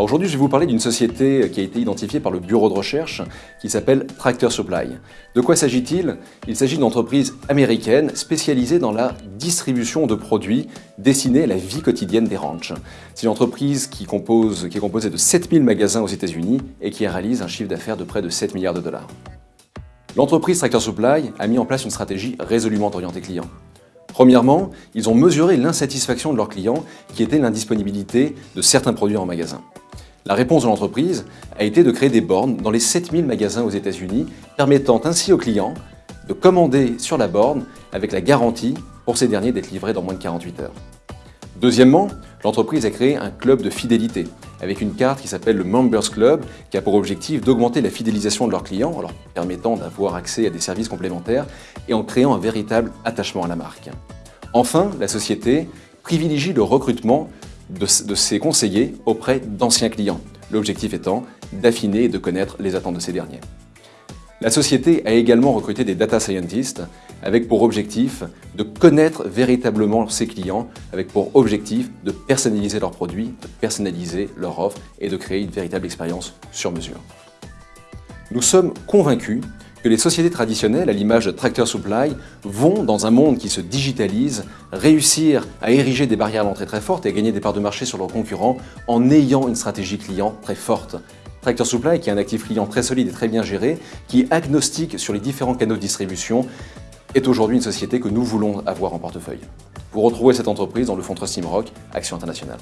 Aujourd'hui, je vais vous parler d'une société qui a été identifiée par le bureau de recherche qui s'appelle Tractor Supply. De quoi s'agit-il? Il, s'agit d'une entreprise américaine spécialisée dans la distribution de produits destinés à la vie quotidienne des ranchs. C'est une entreprise qui, qui est composée de 7000 magasins aux États-Unis et qui réalise un chiffre d'affaires de près de 7 milliards de dollars. L'entreprise Tractor Supply a mis en place une stratégie résolument orientée client. Premièrement, ils ont mesuré l'insatisfaction de leurs clients qui était l'indisponibilité de certains produits en magasin. La réponse de l'entreprise a été de créer des bornes dans les 7000 magasins aux États-Unis, permettant ainsi aux clients de commander sur la borne avec la garantie pour ces derniers d'être livrés dans moins de 48 heures. Deuxièmement, l'entreprise a créé un club de fidélité avec une carte qui s'appelle le Members Club qui a pour objectif d'augmenter la fidélisation de leurs clients en leur permettant d'avoir accès à des services complémentaires et en créant un véritable attachement à la marque. Enfin, la société privilégie le recrutement de, ses conseillers auprès d'anciens clients, l'objectif étant d'affiner et de connaître les attentes de ces derniers. La société a également recruté des data scientists avec pour objectif de connaître véritablement ses clients, avec pour objectif de personnaliser leurs produits, de personnaliser leur offre et de créer une véritable expérience sur mesure. Nous sommes convaincus que les sociétés traditionnelles, à l'image de Tractor Supply, vont, dans un monde qui se digitalise, réussir à ériger des barrières à l'entrée très fortes et gagner des parts de marché sur leurs concurrents en ayant une stratégie client très forte. Tractor Supply, qui est un actif client très solide et très bien géré, qui est agnostique sur les différents canaux de distribution, est aujourd'hui une société que nous voulons avoir en portefeuille. Vous retrouvez cette entreprise dans le fonds Trust Rock, Action Internationale.